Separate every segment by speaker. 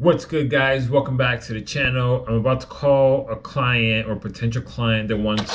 Speaker 1: What's good guys? Welcome back to the channel. I'm about to call a client or potential client that wants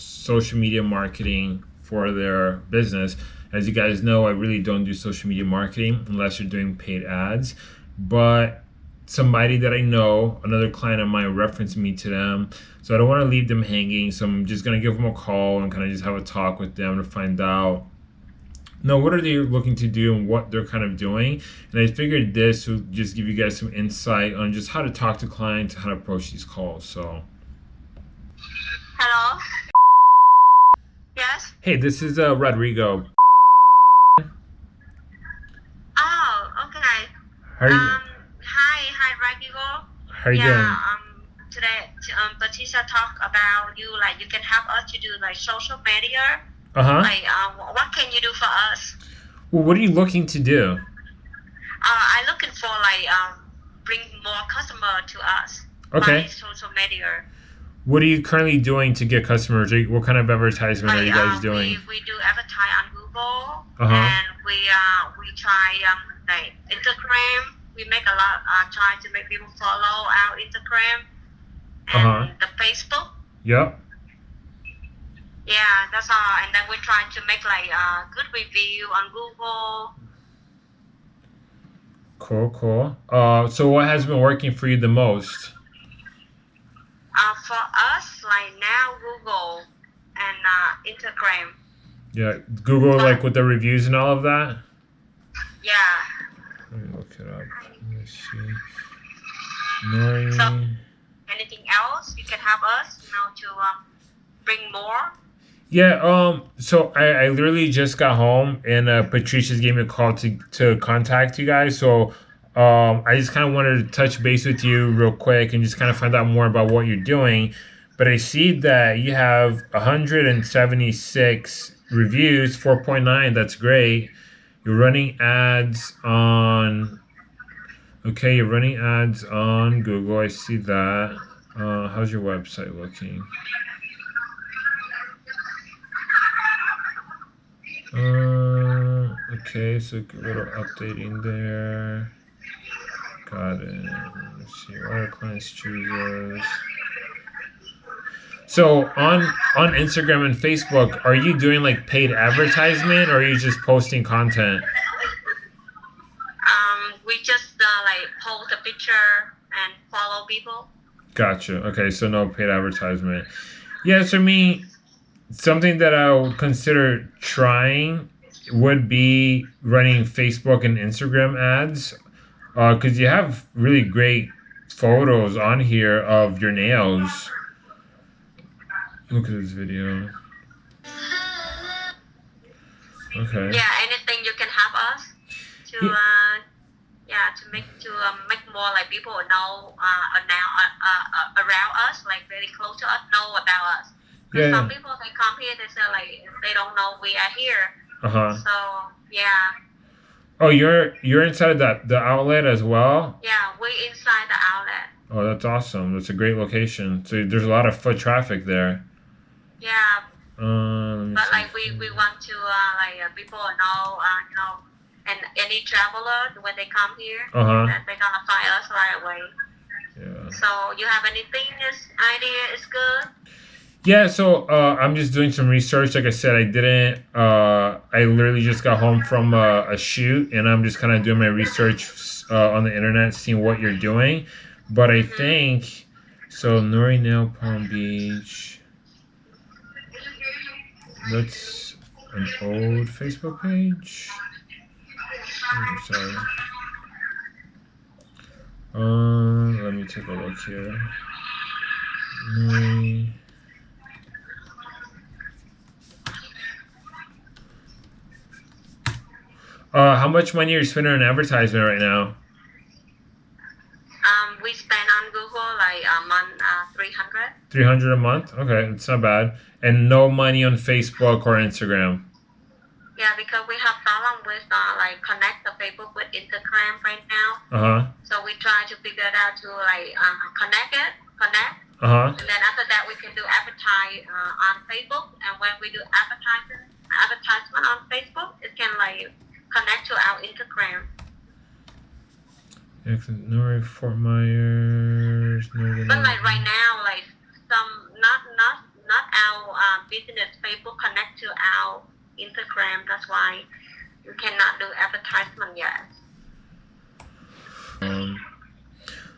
Speaker 1: social media marketing for their business. As you guys know, I really don't do social media marketing unless you're doing paid ads. But somebody that I know, another client of mine referenced me to them. So I don't want to leave them hanging. So I'm just going to give them a call and kind of just have a talk with them to find out know what are they looking to do and what they're kind of doing? And i figured this would just give you guys some insight on just how to talk to clients how to approach these calls so.
Speaker 2: Hello? Yes?
Speaker 1: Hey this is uh rodrigo.
Speaker 2: Oh okay.
Speaker 1: How are you?
Speaker 2: Um hi hi rodrigo.
Speaker 1: How are you
Speaker 2: yeah,
Speaker 1: doing?
Speaker 2: um today um Batista talk about you like you can help us to do like social media
Speaker 1: uh-huh.
Speaker 2: Like, uh, what can you do for us?
Speaker 1: Well, what are you looking to do?
Speaker 2: Uh, I'm looking for like um, bring more customer to us.
Speaker 1: Okay.
Speaker 2: social media.
Speaker 1: What are you currently doing to get customers? What kind of advertisement
Speaker 2: like,
Speaker 1: are you guys
Speaker 2: uh,
Speaker 1: doing?
Speaker 2: We, we do advertise on Google,
Speaker 1: uh-huh.
Speaker 2: and we uh we try um like Instagram. We make a lot uh try to make people follow our Instagram and
Speaker 1: uh-huh.
Speaker 2: the Facebook.
Speaker 1: Yep.
Speaker 2: Yeah, that's all. And then we try to make like a good review on Google.
Speaker 1: Cool, cool. Uh, so what has been working for you the most?
Speaker 2: Uh, for us, like now Google and uh, Instagram.
Speaker 1: Yeah, Google but, like with the reviews and all of that.
Speaker 2: Yeah.
Speaker 1: Let me look it up. Let me see.
Speaker 2: So, anything else you can help us, you know, to um, bring more?
Speaker 1: Yeah, um, so I, I literally just got home and uh, Patricia's gave me a call to, to contact you guys. So um, I just kind of wanted to touch base with you real quick and just kind of find out more about what you're doing. But I see that you have 176 reviews, 4.9. That's great. You're running ads on. Okay, you're running ads on Google. I see that. Uh, how's your website looking? Uh, okay, so a little updating there. Got it. Let's see, what are clients chooses? So on on Instagram and Facebook, are you doing like paid advertisement or are you just posting content?
Speaker 2: Um, we just uh, like post a picture and follow people.
Speaker 1: Gotcha. Okay, so no paid advertisement. Yeah, so me, something that I would consider trying would be running Facebook and Instagram ads because uh, you have really great photos on here of your nails. Look at this video. Okay.
Speaker 2: Yeah, anything you can help us to yeah, uh, yeah to make to um, make more like people know uh, now uh, uh, around us, like very close to us, know about us. Yeah. Some people they come here, they say like they don't know we are here.
Speaker 1: Uh huh.
Speaker 2: So yeah.
Speaker 1: Oh, you're you're inside that the outlet as well.
Speaker 2: Yeah, we inside the outlet.
Speaker 1: Oh, that's awesome. That's a great location. So there's a lot of foot traffic there.
Speaker 2: Yeah.
Speaker 1: Uh,
Speaker 2: but like we, we want to uh, like uh, people know uh, you know and any traveler when they come here
Speaker 1: uh-huh.
Speaker 2: that they're gonna find us right away.
Speaker 1: Yeah.
Speaker 2: So you have anything this idea is good?
Speaker 1: Yeah, so uh, I'm just doing some research. Like I said, I didn't. Uh, I literally just got home from a, a shoot, and I'm just kind of doing my research uh, on the internet, seeing what you're doing. But I think so. Nori Nail Palm Beach. That's an old Facebook page. I'm sorry. Uh, let me take a look here. Nori. Uh, how much money are you spending on advertisement right now?
Speaker 2: Um, we spend on Google like a month, uh, three hundred.
Speaker 1: Three hundred a month. Okay, it's not bad. And no money on Facebook or Instagram.
Speaker 2: Yeah, because we have problem with uh, like connect the Facebook with Instagram right now.
Speaker 1: Uh huh.
Speaker 2: So we try to figure it out to like uh, connect it, connect.
Speaker 1: Uh huh.
Speaker 2: And then after that, we can do advertise uh, on Facebook. And when we do advertising, advertisement on Facebook, it can like connect to our Instagram.
Speaker 1: North Fort Myers. Northern
Speaker 2: But like right now, like some not not not our uh, business Facebook connect to our Instagram. That's why you cannot do advertisement yet.
Speaker 1: Um,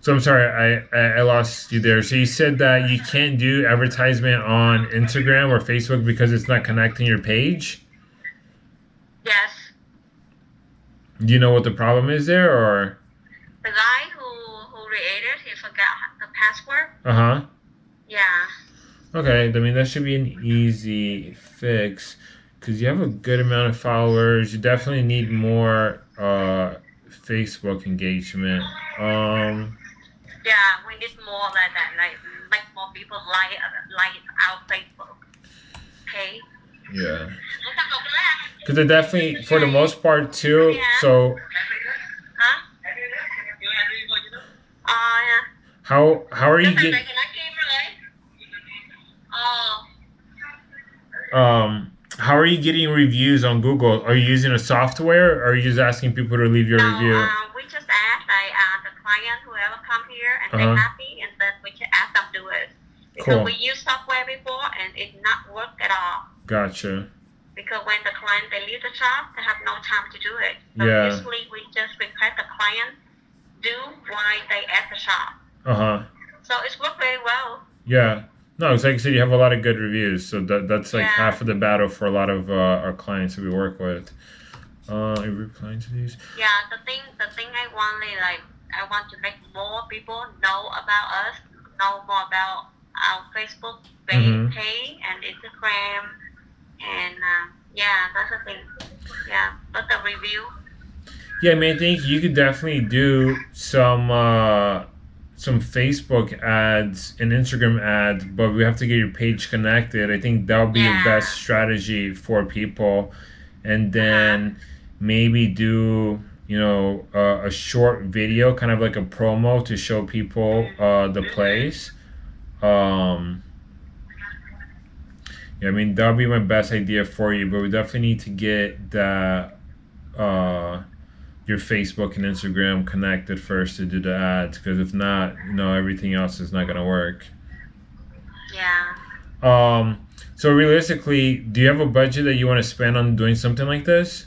Speaker 1: so I'm sorry, I, I I lost you there. So you said that you can't do advertisement on Instagram or Facebook because it's not connecting your page.
Speaker 2: Yes,
Speaker 1: Do you know what the problem is there, or
Speaker 2: the guy who who created he forgot the password.
Speaker 1: uh huh?
Speaker 2: Yeah.
Speaker 1: Okay, I mean that should be an easy fix because you have a good amount of followers. You definitely need more uh, Facebook engagement. Um,
Speaker 2: Yeah, we need more like that, like make more people like like our Facebook. Okay.
Speaker 1: yeah, because they definitely, for the most part, too. So how how are you
Speaker 2: Cái
Speaker 1: get
Speaker 2: này thì nó kim rồi. Oh,
Speaker 1: um how are you getting reviews on Google? Are you using a software, or are you just asking people to leave your
Speaker 2: no,
Speaker 1: review?
Speaker 2: uh, we just ask like uh, the client whoever come here and
Speaker 1: Uh-huh.
Speaker 2: they happy, and then we just ask them to do it. Because
Speaker 1: Cool.
Speaker 2: we use software before and it not work at all.
Speaker 1: Gotcha.
Speaker 2: Because when the client they leave the shop, they have no time to do it. So
Speaker 1: Yeah.
Speaker 2: usually we just request the client do while they at the shop.
Speaker 1: Uh huh.
Speaker 2: So it's worked very well.
Speaker 1: Yeah. No, it's like I said, you have a lot of good reviews, so that that's like
Speaker 2: Yeah.
Speaker 1: half of the battle for a lot of uh, our clients that we work with. Uh, are you replying to these?
Speaker 2: Yeah, the thing the thing I want is like I want to make more people know about us, know more about our Facebook page,
Speaker 1: Mhm.
Speaker 2: page and Instagram, yeah, that's the thing. Yeah, but the review.
Speaker 1: Yeah, I mean, I think you could definitely do some uh, some Facebook ads and Instagram ads, but we have to get your page connected. I think that would be
Speaker 2: Yeah.
Speaker 1: best strategy for people, and then maybe do you know uh, a short video, kind of like a promo to show people uh, the place. Um, yeah, I mean that would be my best idea for you, but we definitely need to get that uh, your Facebook and Instagram connected first to do the ads because if not, you know, everything else is not gonna work.
Speaker 2: Yeah.
Speaker 1: Um, so realistically, do you have a budget that you want to spend on doing something like this?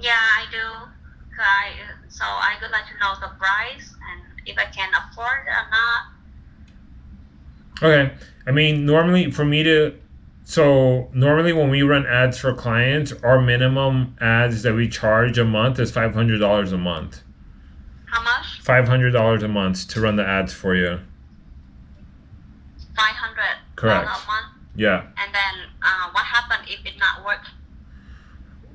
Speaker 2: Yeah, I do. I, so I would like to know the price and if I can afford it or not.
Speaker 1: Okay. I mean, normally for me to, so normally when we run ads for clients, our minimum ads that we charge a month is five hundred dollars a month.
Speaker 2: How much?
Speaker 1: Five hundred dollars a month to run the ads for you.
Speaker 2: Five hundred
Speaker 1: Correct.
Speaker 2: a month.
Speaker 1: Yeah.
Speaker 2: And then uh, what happened if it not work?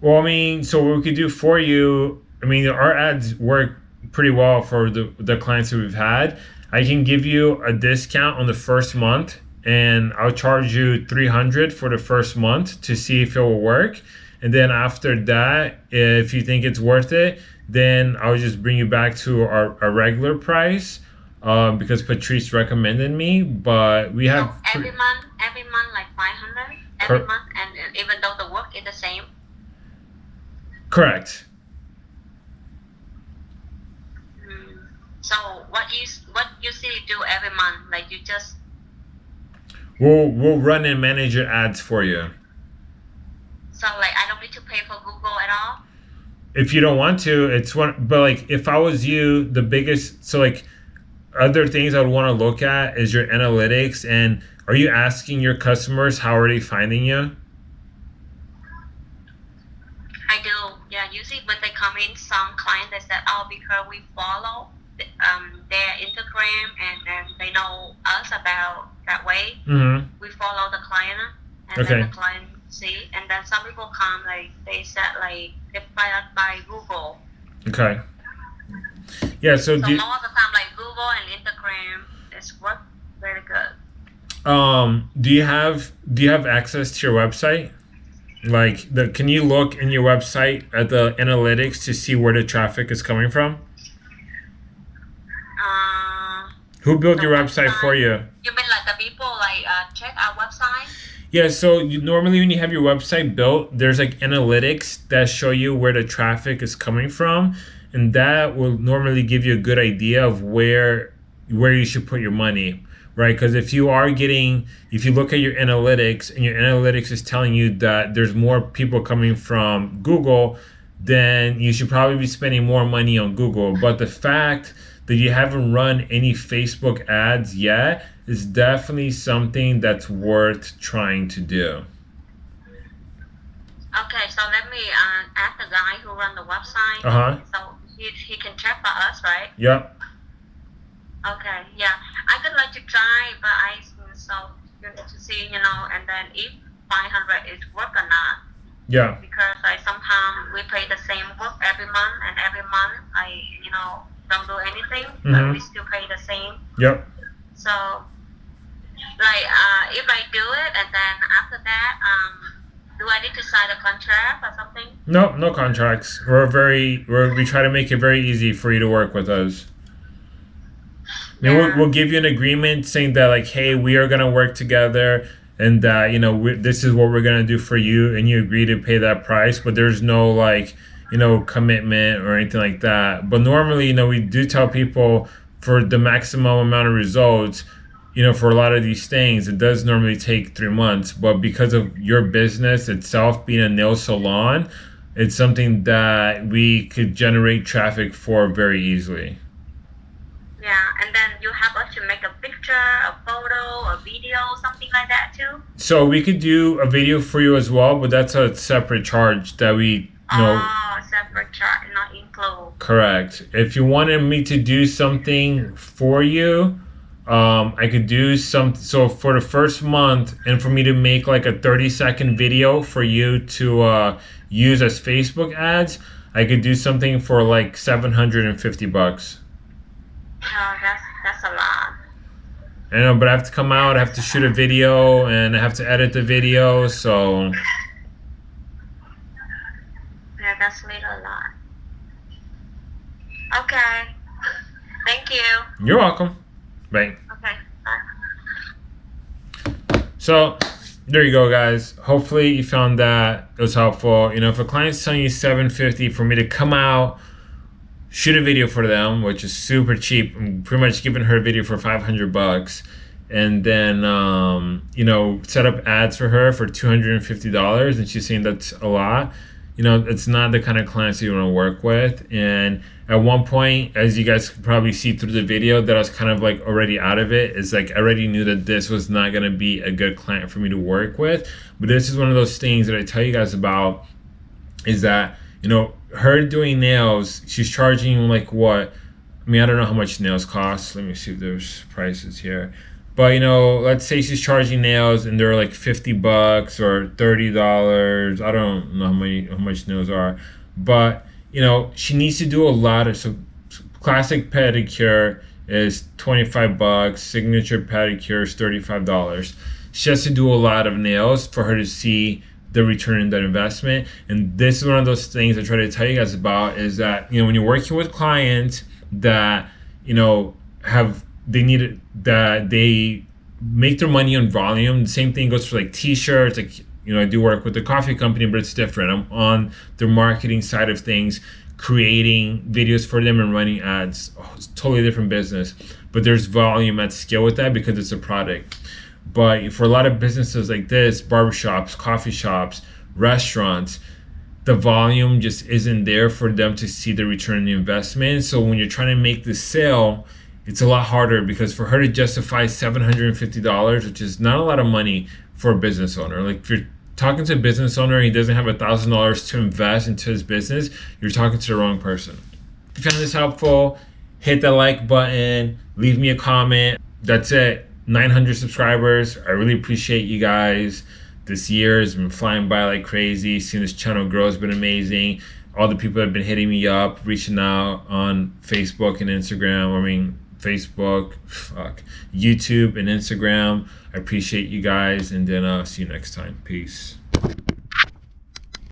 Speaker 1: Well, I mean, so what we could do for you, I mean, our ads work pretty well for the, the clients that we've had. I can give you a discount on the first month and I'll charge you 300 for the first month to see if it will work. And then after that, if you think it's worth it, then I'll just bring you back to our, our regular price um, because Patrice recommended me. But we have.
Speaker 2: so every month, every month like five hundred every
Speaker 1: Cor-
Speaker 2: month, and even though the work is the same.
Speaker 1: Correct.
Speaker 2: Mm. So what you what usually do every month? Like you just
Speaker 1: We'll, we'll run and manage your ads for you.
Speaker 2: so like I don't need to pay for Google at all.
Speaker 1: if you don't want to it's one but like if i was you the biggest so like other things i would want to look at is your analytics and are you asking your customers how are they finding you
Speaker 2: I do. Yeah, usually when they come in, some clients they said, "Oh, because we follow um, their Instagram and then they know us about that way.
Speaker 1: mm-hmm.
Speaker 2: We follow the client, and
Speaker 1: Okay.
Speaker 2: then the client see. And then some people come like they said like they find out by Google.
Speaker 1: okay yeah so
Speaker 2: So
Speaker 1: do
Speaker 2: most of the time, like Google and Instagram, it's work very good.
Speaker 1: um do you have do you have access to your website like the can you look in your website at the analytics to see where the traffic is coming from
Speaker 2: Uh,
Speaker 1: who built your website for you
Speaker 2: you mean like the people like uh, check our website?
Speaker 1: Yeah, so you, normally when you have your website built, there's like analytics that show you where the traffic is coming from. and that will normally give you a good idea of where where you should put your money right because if you are getting if you look at your analytics and your analytics is telling you that there's more people coming from google then you should probably be spending more money on google but the fact that you haven't run any facebook ads yet is definitely something that's worth trying to do
Speaker 2: Okay, so let me uh, ask the guy who run the website.
Speaker 1: Uh-huh.
Speaker 2: So he, he can check for us, right?
Speaker 1: yep
Speaker 2: Okay, yeah. I could like to try, but I so you need to see, you know, and then if 500 is work or not.
Speaker 1: yeah
Speaker 2: Because I sometimes we pay the same work every month, and every month I, you know, don't do anything,
Speaker 1: Mhm.
Speaker 2: but we still pay the same.
Speaker 1: yep
Speaker 2: So, like, uh, if I do it, and then after that, um, do I need to sign a contract or something?
Speaker 1: no no contracts we're very we're, we try to make it very easy for you to work with us I mean, we'll,
Speaker 2: Yeah.
Speaker 1: we'll give you an agreement saying that like hey we are gonna work together and that you know this is what we're gonna do for you and you agree to pay that price but there's no like you know commitment or anything like that. But normally you know we do tell people for the maximum amount of results you know for a lot of these things it does normally take three months. But because of your business itself being a nail salon it's something that we could generate traffic for very easily.
Speaker 2: Yeah, and then you have us to make a picture, a photo, a video, something like that too.
Speaker 1: So we could do a video for you as well, but that's a separate charge that we know.
Speaker 2: Oh, separate chart, not include.
Speaker 1: Correct. If you wanted me to do something for you, um, I could do some. So for the first month, and for me to make like a thirty second video for you to uh, use as Facebook ads, I could do something for like seven hundred and fifty bucks.
Speaker 2: Oh, that's that's a lot.
Speaker 1: I know, but I have to come out, I have to shoot a video, and I have to edit the video. So
Speaker 2: that's little a lot. Okay. Thank you.
Speaker 1: you're welcome. Bye.
Speaker 2: Okay. Bye.
Speaker 1: So there you go, guys. Hopefully you found that it was helpful. You know, if a client's telling you 750 for me to come out, shoot a video for them, which is super cheap. I'm pretty much giving her a video for 500 bucks. And then, um, you know, set up ads for her for $250. And she's saying that's a lot. You know, it's not the kind of clients you want to work with. And at one point, as you guys could probably see through the video, that I was kind of like already out of it. It's like I already knew that this was not going to be a good client for me to work with. But this is one of those things that I tell you guys about is that, you know, her doing nails, she's charging like what? I mean, I don't know how much nails cost. Let me see if there's prices here. But you know, let's say she's charging nails and they're like fifty bucks or thirty dollars. I don't know how many how much nails are, but you know, she needs to do a lot of so classic pedicure is twenty five bucks. Signature pedicure is thirty five dollars. She has to do a lot of nails for her to see the return in that investment. And this is one of those things I try to tell you guys about is that you know when you're working with clients that you know have they need that they make their money on volume. The same thing goes for like t-shirts. Like you know, I do work with the coffee company, but it's different. I'm on the marketing side of things, creating videos for them and running ads. Oh, it's totally different business, but there's volume at scale with that because it's a product. But for a lot of businesses like this, barbershops, coffee shops, restaurants, the volume just isn't there for them to see the return on the investment. So when you're trying to make the sale, it's a lot harder because for her to justify $750, which is not a lot of money for a business owner, like if you're talking to a business owner and he doesn't have a thousand dollars to invest into his business, you're talking to the wrong person. If you found this helpful, hit the like button, leave me a comment. That's it. 900 subscribers. I really appreciate you guys. This year has been flying by like crazy. Seeing this channel grow has been amazing. All the people that have been hitting me up, reaching out on Facebook and Instagram. I mean, Facebook, fuck, YouTube and Instagram. I appreciate you guys, and then I'll see you next time. Peace.